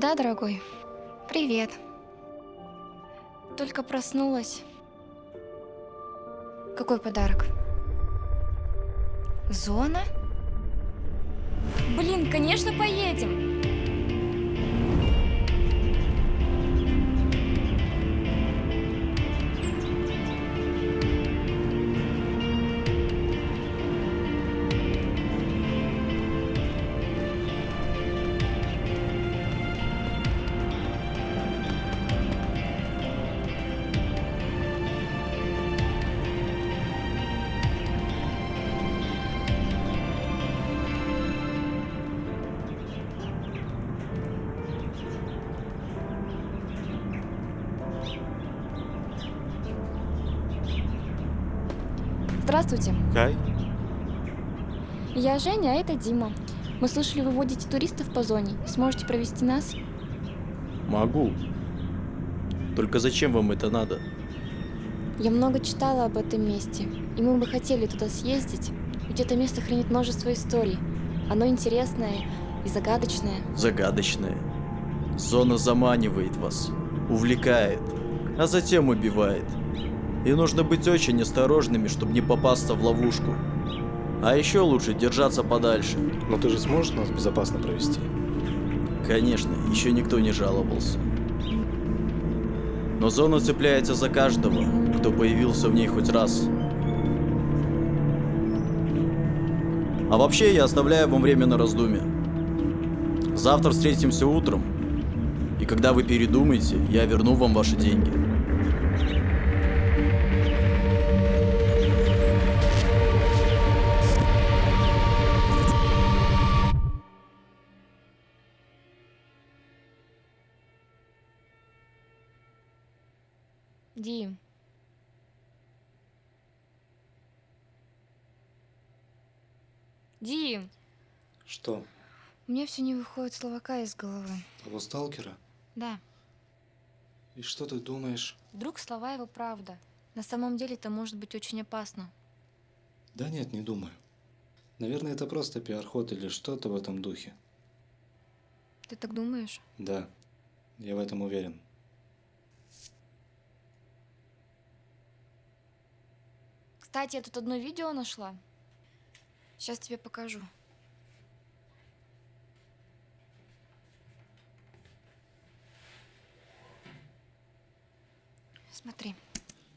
Да, дорогой. Привет. Только проснулась. Какой подарок? Зона? Блин, конечно, поедем. Здравствуйте. Кай? Я Женя, а это Дима. Мы слышали, вы водите туристов по зоне. Сможете провести нас? Могу. Только зачем вам это надо? Я много читала об этом месте, и мы бы хотели туда съездить, ведь это место хранит множество историй. Оно интересное и загадочное. Загадочное. Зона заманивает вас, увлекает, а затем убивает. И нужно быть очень осторожными, чтобы не попасться в ловушку. А еще лучше держаться подальше. Но ты же сможешь нас безопасно провести? Конечно, еще никто не жаловался. Но зона цепляется за каждого, кто появился в ней хоть раз. А вообще, я оставляю вам время на раздумье. Завтра встретимся утром, и когда вы передумаете, я верну вам ваши деньги. Дим. Дим, Что? у меня все не выходит словака из головы. Того сталкера? Да, И что ты думаешь? вдруг слова его правда. На самом деле это может быть очень опасно. Да нет, не думаю. Наверное, это просто пиар-ход или что-то в этом духе. Ты так думаешь? Да, я в этом уверен. Кстати, я тут одно видео нашла. Сейчас тебе покажу. Смотри.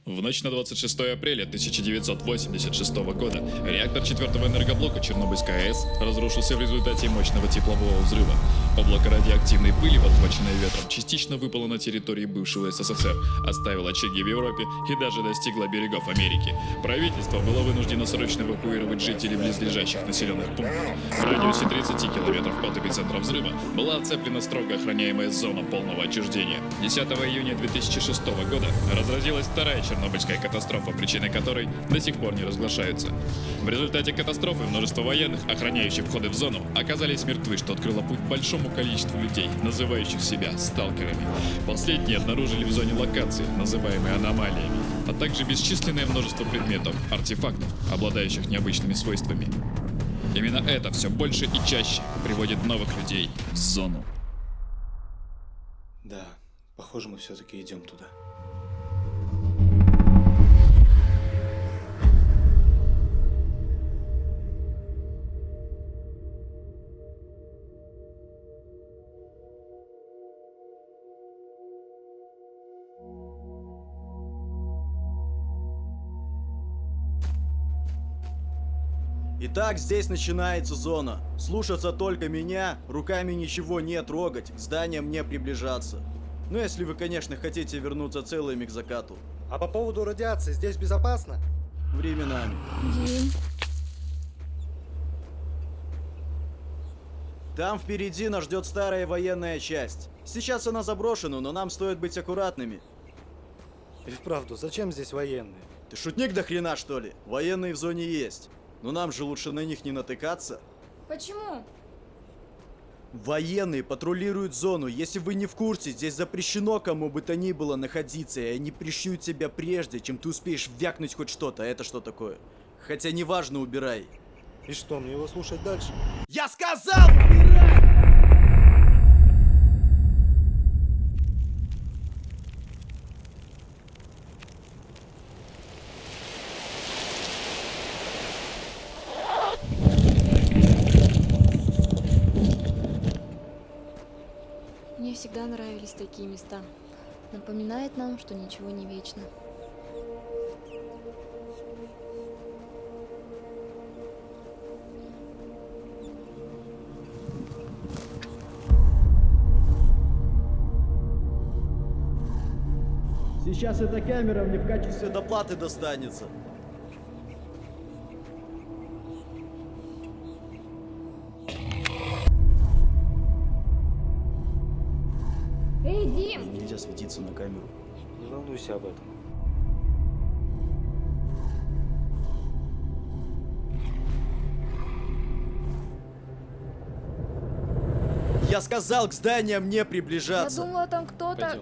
В ночь на 26 апреля 1986 года реактор 4 энергоблока Чернобыльской АЭС разрушился в результате мощного теплового взрыва. Облако радиоактивной пыли, подхваченное ветром, частично выпало на территории бывшего СССР, оставило очаги в Европе и даже достигло берегов Америки. Правительство было вынуждено срочно эвакуировать жителей близлежащих населенных пунктов. В радиусе 30 километров от эпицентра взрыва была оцеплена строго охраняемая зона полного отчуждения. 10 июня 2006 года разразилась вторая Чернобыльская катастрофа, причины которой до сих пор не разглашаются. В результате катастрофы множество военных, охраняющих входы в зону, оказались мертвы, что открыло путь большому количеству людей, называющих себя сталкерами. Последние обнаружили в зоне локации, называемые аномалиями, а также бесчисленное множество предметов, артефактов, обладающих необычными свойствами. Именно это все больше и чаще приводит новых людей в зону. Да, похоже, мы все-таки идем туда. Итак, здесь начинается зона. Слушаться только меня, руками ничего не трогать, к зданиям не приближаться. Ну, если вы, конечно, хотите вернуться целыми к закату. А по поводу радиации здесь безопасно? Временами. Дим. Там впереди нас ждет старая военная часть. Сейчас она заброшена, но нам стоит быть аккуратными. И вправду, зачем здесь военные? Ты шутник до хрена, что ли? Военные в зоне есть. Но нам же лучше на них не натыкаться. Почему? Военные патрулируют зону. Если вы не в курсе, здесь запрещено кому бы то ни было находиться, и они пришьют тебя прежде, чем ты успеешь вякнуть хоть что-то. А это что такое? Хотя неважно, убирай. И что, мне его слушать дальше? Я сказал, убирай! Мне всегда нравились такие места. Напоминает нам, что ничего не вечно. Сейчас эта камера мне в качестве доплаты достанется. Дим! Нельзя светиться на камеру. Не волнуйся об этом. Я сказал к зданиям не Я приближаться. думала, там кто-то...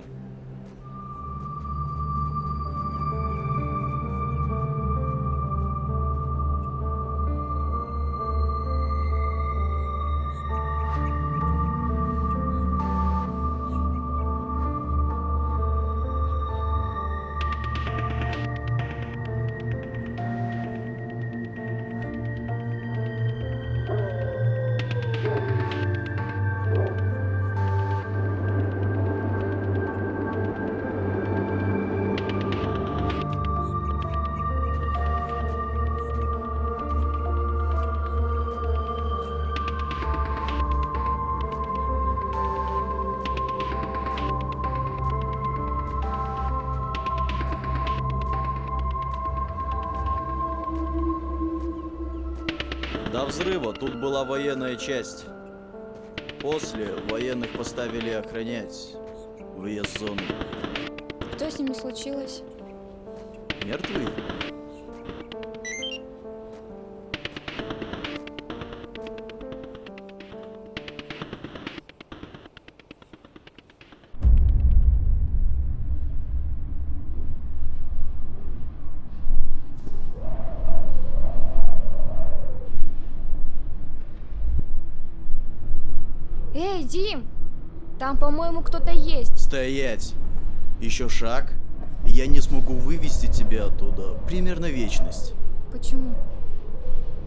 взрыва тут была военная часть. После военных поставили охранять въезд в зону. Что с ними случилось? Мертвые? Дим! Там, по-моему, кто-то есть. Стоять! Еще шаг, и я не смогу вывести тебя оттуда. Примерно вечность. Почему?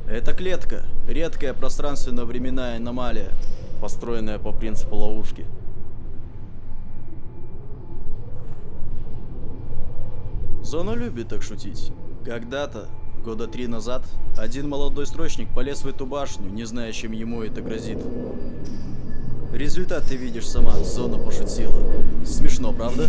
Это клетка. Редкая пространственно-временная аномалия, построенная по принципу ловушки. Зона любит так шутить. Когда-то, года три назад, один молодой строчник полез в эту башню, не зная, чем ему это грозит. Результат ты видишь сама, зона пошутила. Смешно, правда?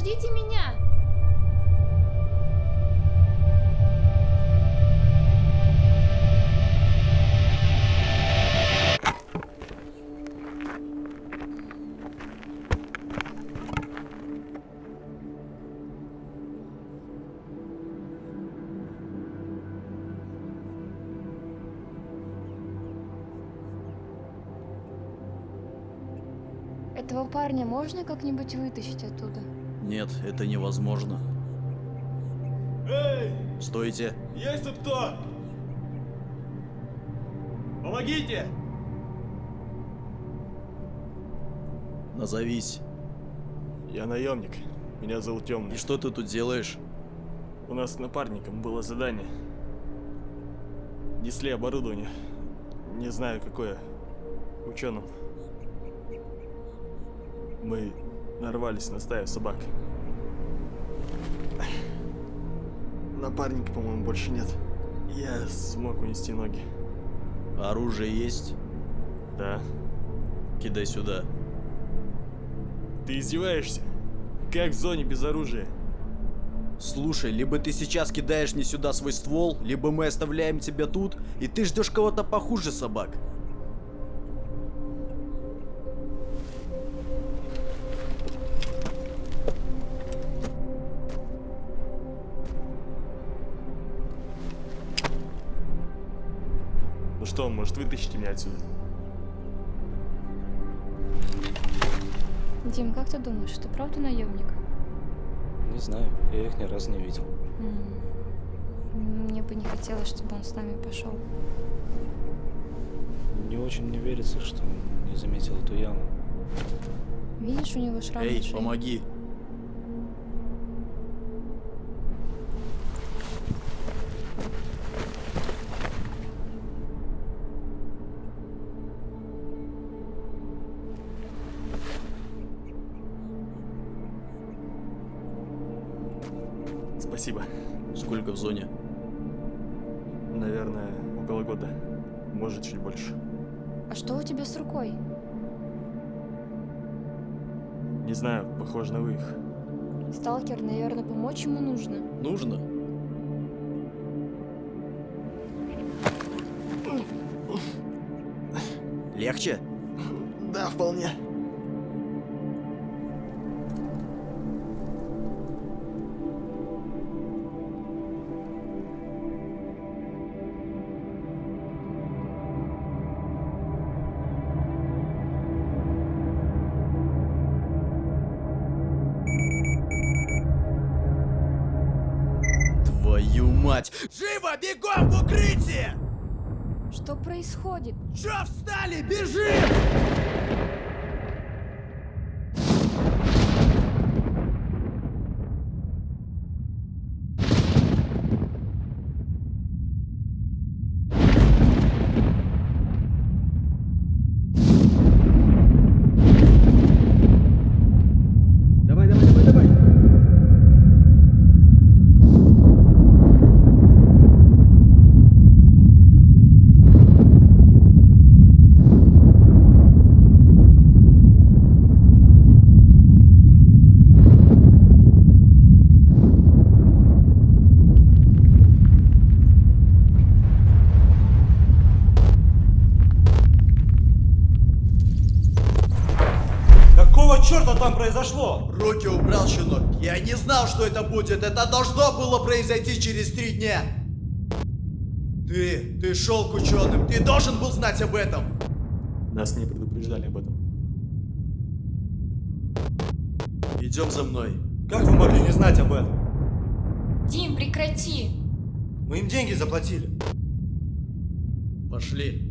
Подождите меня! Этого парня можно как-нибудь вытащить оттуда? Нет, это невозможно. Эй, Стойте. есть тут кто? Помогите! Назовись. Я наемник. Меня зовут Темный. И что ты тут делаешь? У нас с напарником было задание. Несли оборудование. Не знаю, какое. Ученым. Мы нарвались на стаю собак. Напарника, по-моему, больше нет. Я смог унести ноги. Оружие есть? Да. Кидай сюда. Ты издеваешься? Как в зоне без оружия? Слушай, либо ты сейчас кидаешь не сюда свой ствол, либо мы оставляем тебя тут, и ты ждешь кого-то похуже собак. Что, может вытащите меня отсюда? Дим, как ты думаешь, ты правда наемник? Не знаю, я их ни разу не видел. Мне бы не хотелось, чтобы он с нами пошел. Не очень мне верится, что он не заметил эту яму. Видишь, у него шрам Эй, помоги. Зоне? Наверное, около года. Может, чуть больше. А что у тебя с рукой? Не знаю, похоже на вывих. Сталкер, наверное, помочь ему нужно. Нужно? Легче? Да, вполне. Мать! Живо, бегом в укрытие! Что происходит? Чё встали? Бежим! Знал, что это будет. Это должно было произойти через три дня. Ты, ты шел к ученым. Ты должен был знать об этом. Нас не предупреждали об этом. Идем за мной. Как вы могли не знать об этом? Дим, прекрати! Мы им деньги заплатили. Пошли.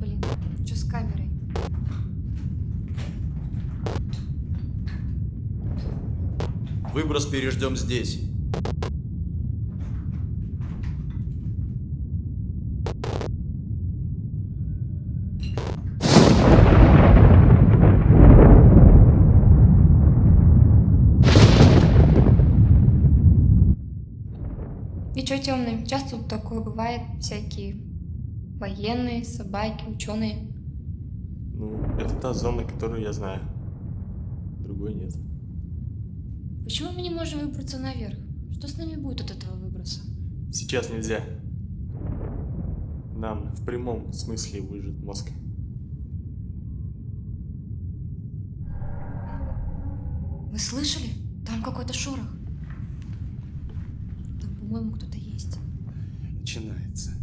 Блин, что с камерой? Выброс переждем здесь. И чё, темный? Часто тут такое бывает, всякие военные, собаки, ученые. Ну, это та зона, которую я знаю. Другой нет. Почему мы не можем выбраться наверх? Что с нами будет от этого выброса? Сейчас нельзя. Нам в прямом смысле выжит мозг. Вы слышали? Там какой-то шорох. Там, по-моему, кто-то есть. Начинается.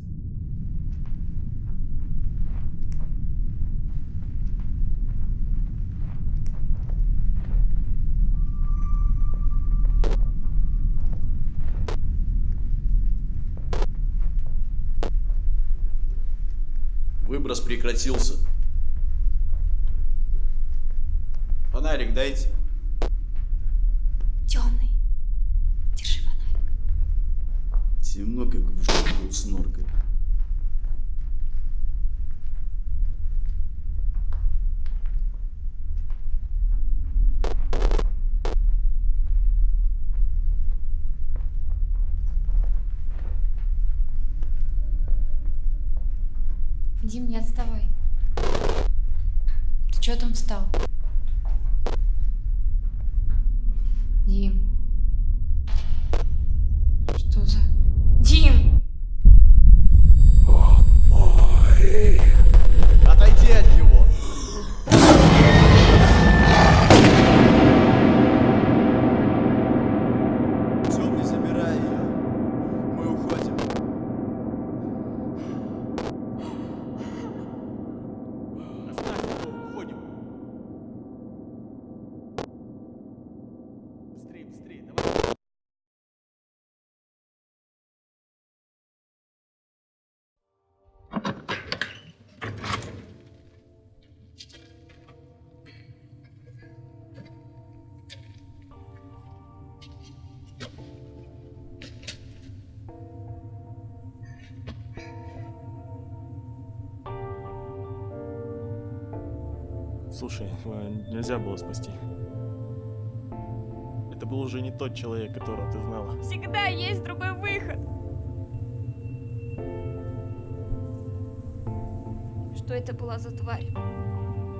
Выброс прекратился. Фонарик дайте. Темный. Держи фонарик. Темно, как в жопу с норкой. Слушай, э, нельзя было спасти. Это был уже не тот человек, которого ты знала. Всегда есть другой выход. Что это была за тварь?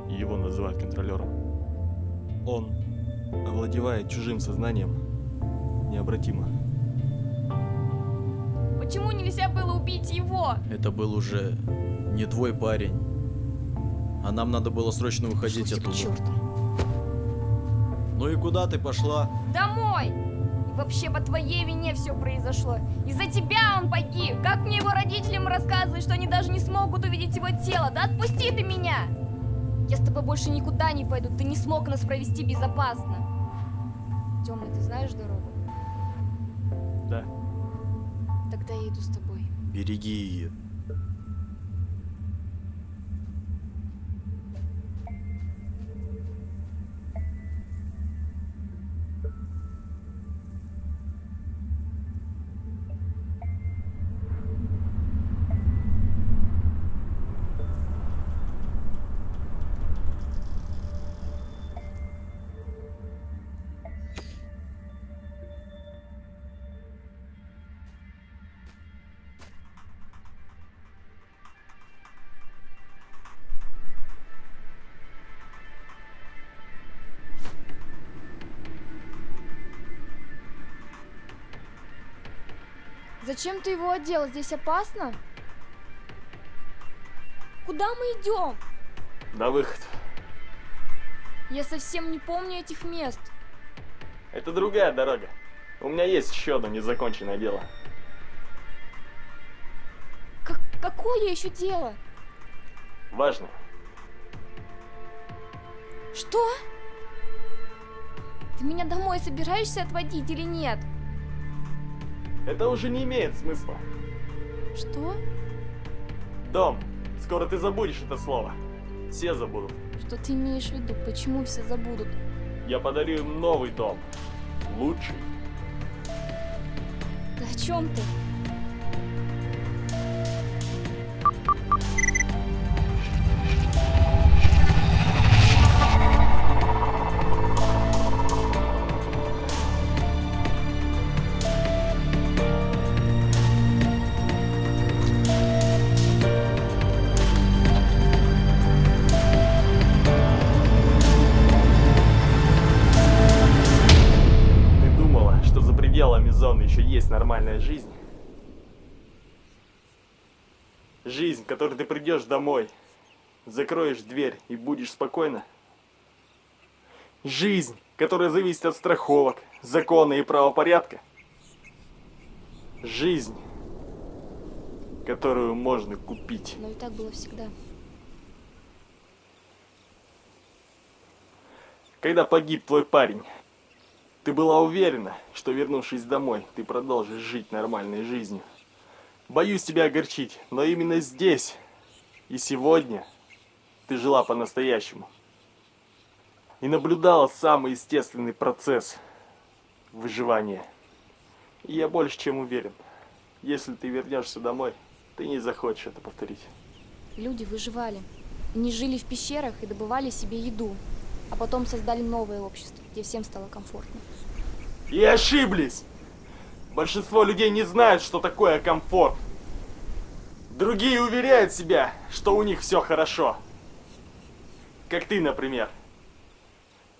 Его называют контролером. Он овладевает чужим сознанием необратимо. Почему нельзя было убить его? Это был уже не твой парень. А нам надо было срочно выходить Пошел ты к оттуда. черту. Ну и куда ты пошла? Домой! И вообще по твоей вине все произошло. Из-за тебя он погиб. Как мне его родителям рассказывать, что они даже не смогут увидеть его тело? Да отпусти ты меня! Я с тобой больше никуда не пойду. Ты не смог нас провести безопасно. Темный, ты знаешь дорогу? Да. Тогда я иду с тобой. Береги ее. Зачем ты его одел? Здесь опасно? Куда мы идем? На выход. Я совсем не помню этих мест. Это другая дорога. У меня есть еще одно незаконченное дело. Как- какое еще дело? Важно. Что? Ты меня домой собираешься отводить или нет? Это уже не имеет смысла. Что? Дом. Скоро ты забудешь это слово. Все забудут. Что ты имеешь в виду? Почему все забудут? Я подарю им новый дом. Лучший. Ты о чем? Ты зоны еще есть нормальная жизнь? Жизнь, в которой ты придешь домой, закроешь дверь и будешь спокойно? Жизнь, которая зависит от страховок, закона и правопорядка? Жизнь, которую можно купить. Но и так было всегда. Когда погиб твой парень, ты была уверена, что вернувшись домой, ты продолжишь жить нормальной жизнью. Боюсь тебя огорчить, но именно здесь И сегодня ты жила по-настоящему. И наблюдала самый естественный процесс выживания. И я больше чем уверен, если ты вернешься домой, ты не захочешь это повторить. Люди выживали. Они жили в пещерах и добывали себе еду. А потом создали новое общество, где всем стало комфортно. И ошиблись! Большинство людей не знают, что такое комфорт. Другие уверяют себя, что у них все хорошо. Как ты, например.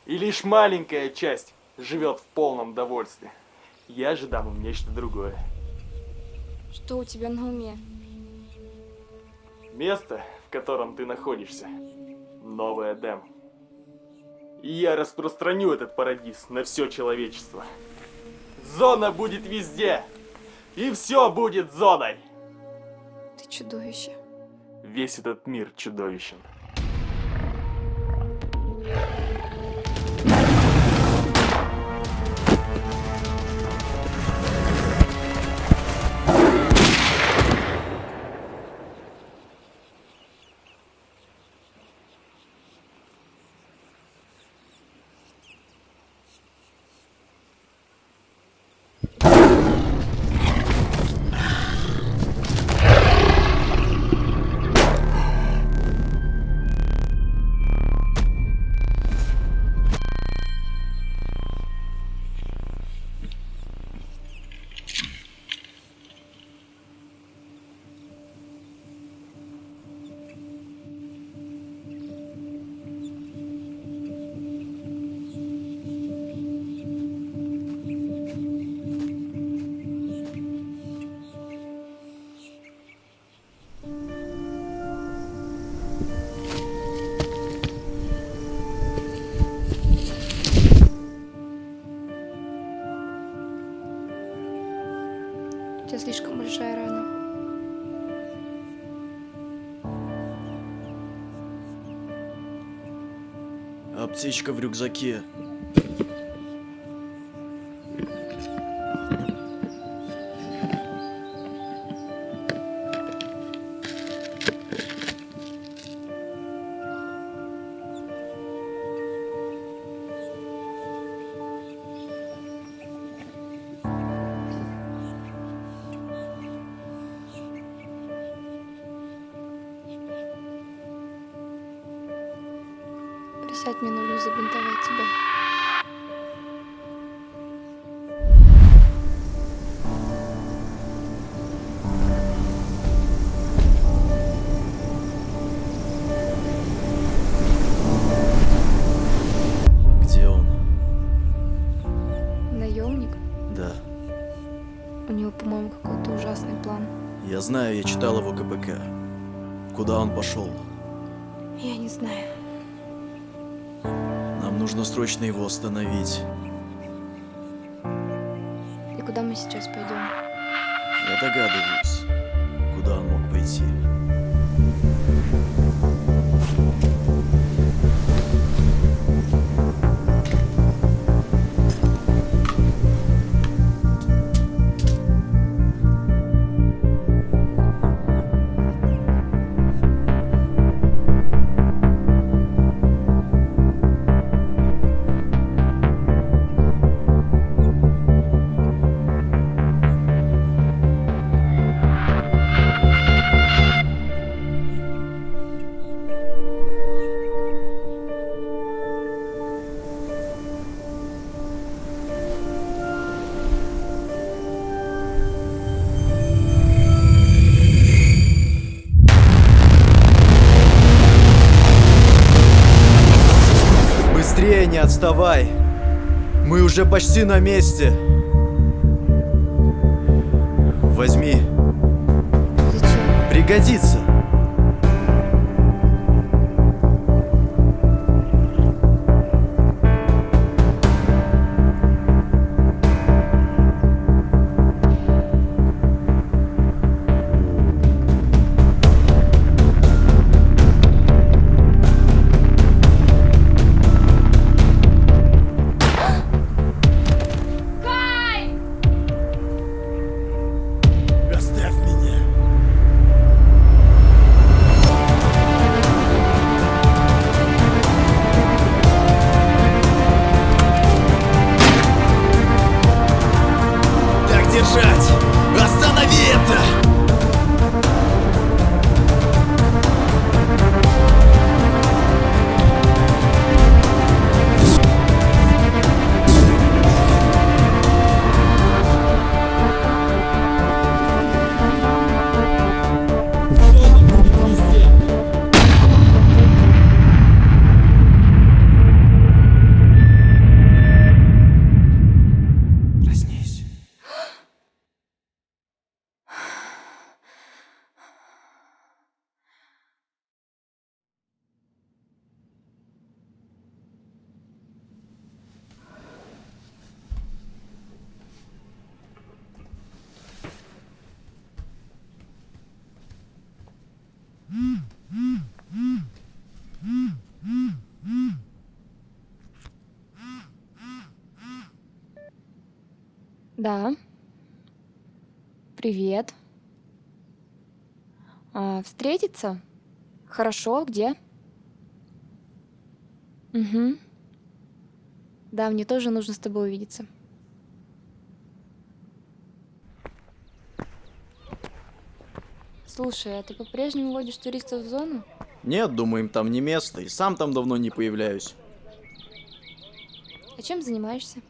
И лишь маленькая часть живет в полном довольстве. Я же дам им нечто другое. Что у тебя на уме? Место, в котором ты находишься. Новый Эдем. И я распространю этот парадиз на все человечество. Зона будет везде. И все будет зоной. Ты чудовище. Весь этот мир чудовищен. Тебя слишком большая рана. Аптечка в рюкзаке. Знаю, я читал его КПК. Куда он пошел? Я не знаю. Нам нужно срочно его остановить. И куда мы сейчас пойдем? Я догадываюсь, куда он мог пойти. Уже почти на месте! Возьми, пригодится! Да. Привет. А, встретиться? Хорошо, где? Угу. Да, мне тоже нужно с тобой увидеться. Слушай, а ты по-прежнему водишь туристов в зону? Нет, думаю, им там не место, и сам там давно не появляюсь. А чем занимаешься?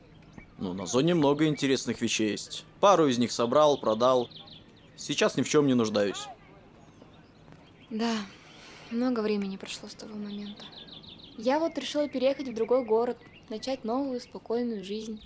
Ну, на зоне много интересных вещей есть. Пару из них собрал, продал. Сейчас ни в чем не нуждаюсь. Да, много времени прошло с того момента. Я вот решила переехать в другой город, начать новую спокойную жизнь.